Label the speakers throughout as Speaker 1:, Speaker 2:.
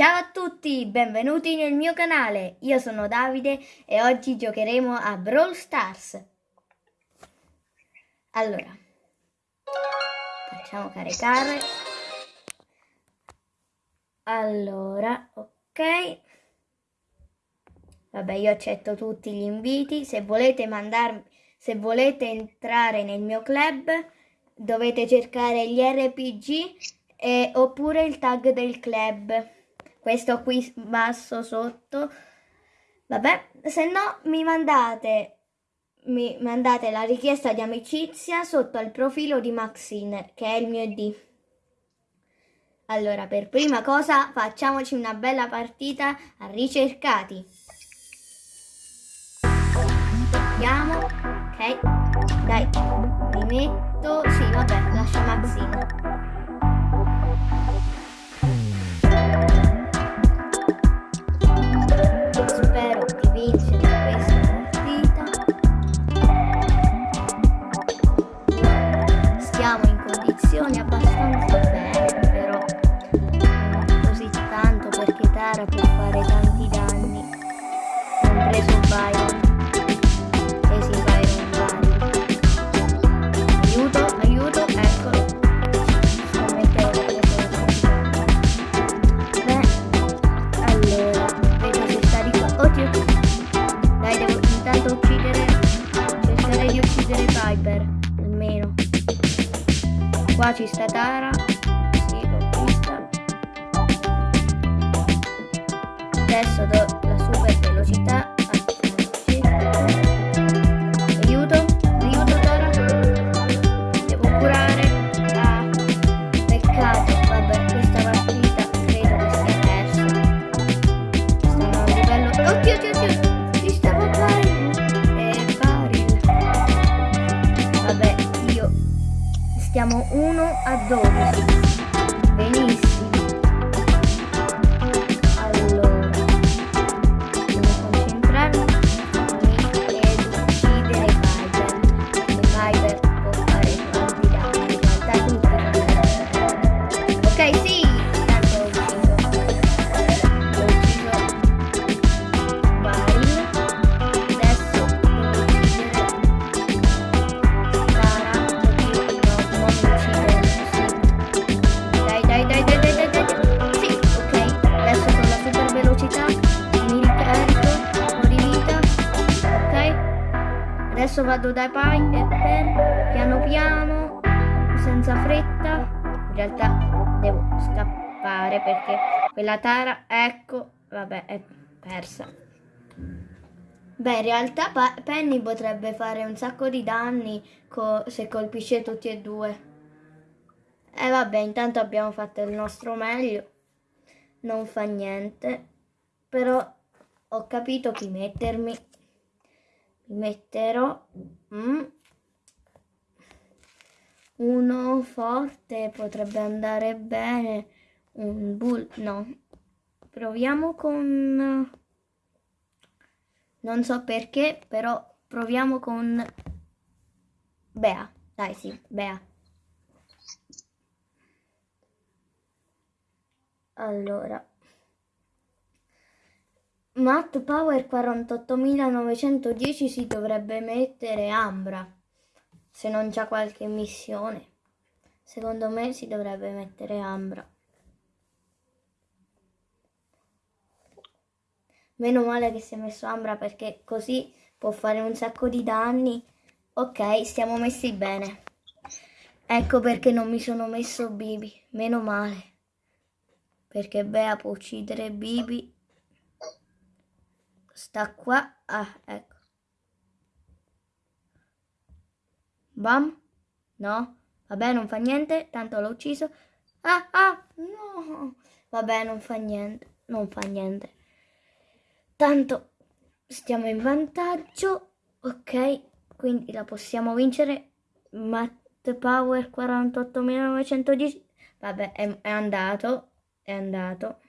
Speaker 1: Ciao a tutti, benvenuti nel mio canale. Io sono Davide e oggi giocheremo a Brawl Stars. Allora, facciamo caricare. Allora, ok. Vabbè, io accetto tutti gli inviti. Se volete mandarmi, se volete entrare nel mio club, dovete cercare gli RPG e, oppure il tag del club. Questo qui basso sotto. Vabbè, se no mi mandate mi mandate la richiesta di amicizia sotto al profilo di Maxine, che è il mio ID. Allora, per prima cosa facciamoci una bella partita a ricercati. Andiamo, ok, dai, mi metto, sì vabbè, lascia Maxine. Qua ci sta Tara. Sì, l'ho vista. Adesso do la super velocità. одобрить. Vado dai Piper. Piano piano. Senza fretta. In realtà devo scappare perché quella Tara, ecco, vabbè, è persa. Beh, in realtà Penny potrebbe fare un sacco di danni co- se colpisce tutti e due. E vabbè, intanto abbiamo fatto il nostro meglio. Non fa niente. Però ho capito chi mettermi. Metterò mm, uno forte, potrebbe andare bene. Un bull, no. Proviamo con... Non so perché, però proviamo con Bea. Dai, sì, Bea. Allora. Matt Power 48910 si dovrebbe mettere Ambra. Se non c'ha qualche missione. Secondo me si dovrebbe mettere Ambra. Meno male che si è messo Ambra perché così può fare un sacco di danni. Ok, stiamo messi bene. Ecco perché non mi sono messo Bibi. Meno male. Perché Bea può uccidere Bibi. Sta qua. Ah, ecco. Bam. No. Vabbè, non fa niente. Tanto l'ho ucciso. Ah, ah, no. Vabbè, non fa niente. Non fa niente. Tanto stiamo in vantaggio. Ok, quindi la possiamo vincere. Matt Power 48.910. Vabbè, è, è andato. È andato.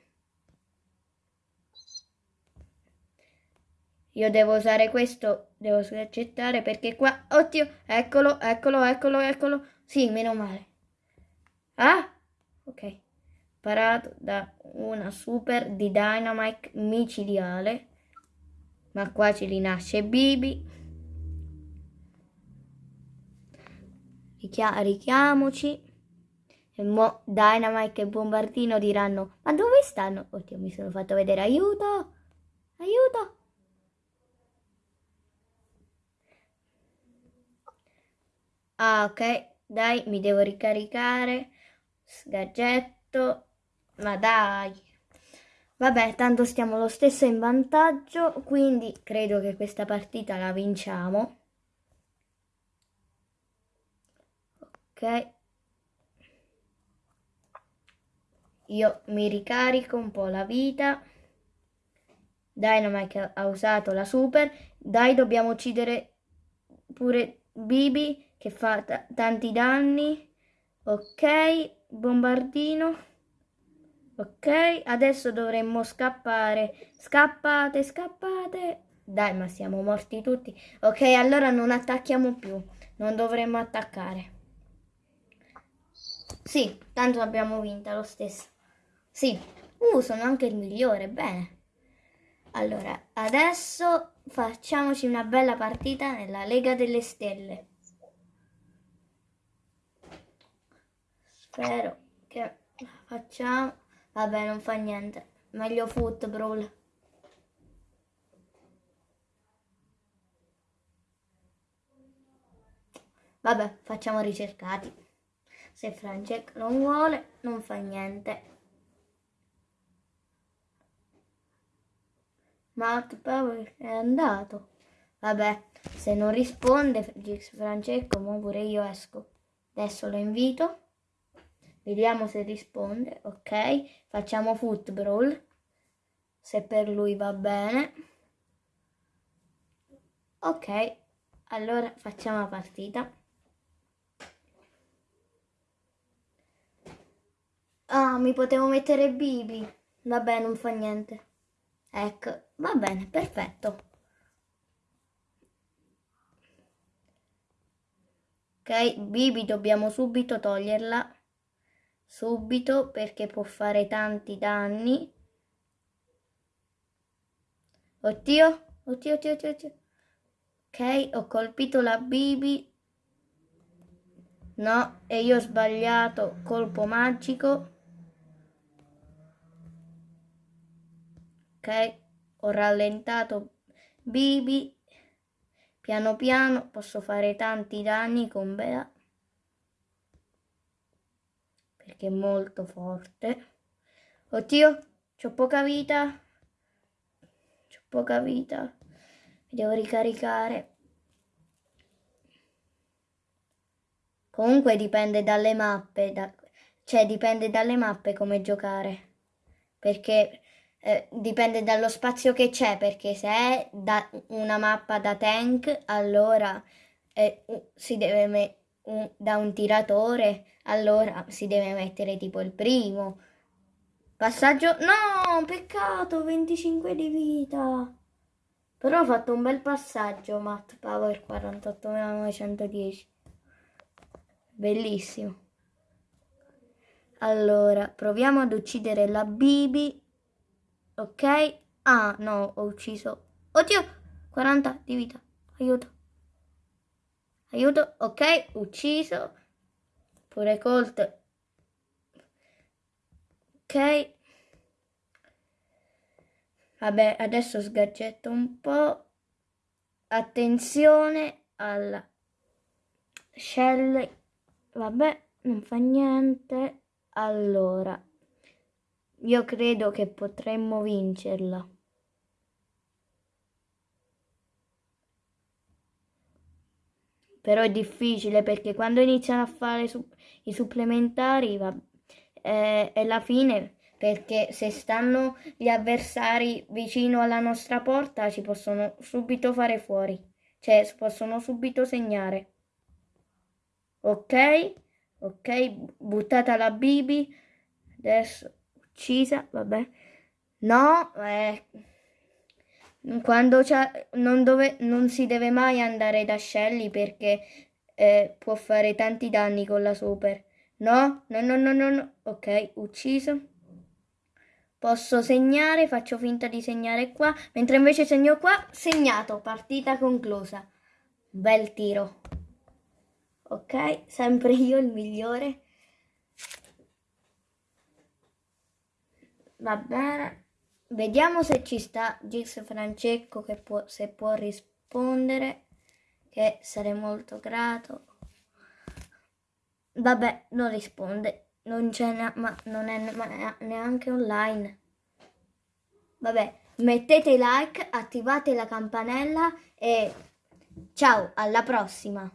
Speaker 1: Io devo usare questo, devo accettare perché qua, oddio, eccolo, eccolo, eccolo, eccolo. Sì, meno male. Ah, ok. Parato da una super di Dynamite micidiale. Ma qua ci rinasce Bibi. Richia- richiamoci. E mo Dynamite e Bombardino diranno: Ma dove stanno? Oddio, mi sono fatto vedere. Aiuto! Aiuto! Ah, ok. Dai, mi devo ricaricare. Sgadgetto. Ma dai. Vabbè, tanto stiamo lo stesso in vantaggio, quindi credo che questa partita la vinciamo. Ok. Io mi ricarico un po' la vita. Dynamite ha usato la super. Dai, dobbiamo uccidere pure Bibi che fa tanti danni. Ok, bombardino. Ok, adesso dovremmo scappare. Scappate, scappate. Dai, ma siamo morti tutti. Ok, allora non attacchiamo più. Non dovremmo attaccare. Sì, tanto abbiamo vinta lo stesso. Sì. Uh, sono anche il migliore, bene. Allora, adesso facciamoci una bella partita nella Lega delle Stelle. Spero che facciamo... Vabbè, non fa niente. Meglio football. Vabbè, facciamo ricercati. Se Francesco non vuole, non fa niente. Matt Power è andato. Vabbè, se non risponde Francesco, pure io esco. Adesso lo invito. Vediamo se risponde. Ok, facciamo football. Se per lui va bene. Ok, allora facciamo la partita. Ah, mi potevo mettere Bibi. Vabbè, non fa niente. Ecco, va bene, perfetto. Ok, Bibi dobbiamo subito toglierla. Subito perché può fare tanti danni. Oddio, oddio, oddio, oddio. oddio. Ok, ho colpito la Bibi. No, e io ho sbagliato. Colpo magico. ok ho rallentato Bibi piano piano posso fare tanti danni con Bea perché è molto forte. Oddio ho poca vita. Ho poca vita. Mi devo ricaricare. Comunque dipende dalle mappe da, cioè dipende dalle mappe come giocare. Perché eh, dipende dallo spazio che c'è, perché se è da una mappa da tank, allora eh, si deve mettere un, da un tiratore, allora si deve mettere tipo il primo. Passaggio... No, peccato, 25 di vita. Però ho fatto un bel passaggio, Matt Power 48910. Bellissimo. Allora, proviamo ad uccidere la Bibi Ok. Ah, no, ho ucciso. Oddio, 40 di vita. Aiuto. Aiuto. Ok, ucciso. Pure Colt. Ok. Vabbè, adesso sgaggetto un po'. Attenzione alla Shelley. Vabbè, non fa niente. Allora, io credo che potremmo vincerla. Però è difficile perché quando iniziano a fare su i supplementari va, eh, è la fine perché se stanno gli avversari vicino alla nostra porta ci possono subito fare fuori, cioè possono subito segnare. Ok? Ok, buttata la Bibi. Adesso uccisa, vabbè. No, eh, quando non, dove, non si deve mai andare da Shelly perché eh, può fare tanti danni con la super. No, no, no, no, no, no. Ok, ucciso. Posso segnare, faccio finta di segnare qua, mentre invece segno qua, segnato, partita conclusa. Bel tiro. Ok, sempre io il migliore. Va bene. Vediamo se ci sta Gis Francesco che può, se può rispondere, che sarei molto grato. Vabbè, non risponde, non c'è, ma non è neanche online. Vabbè, mettete like, attivate la campanella e ciao, alla prossima!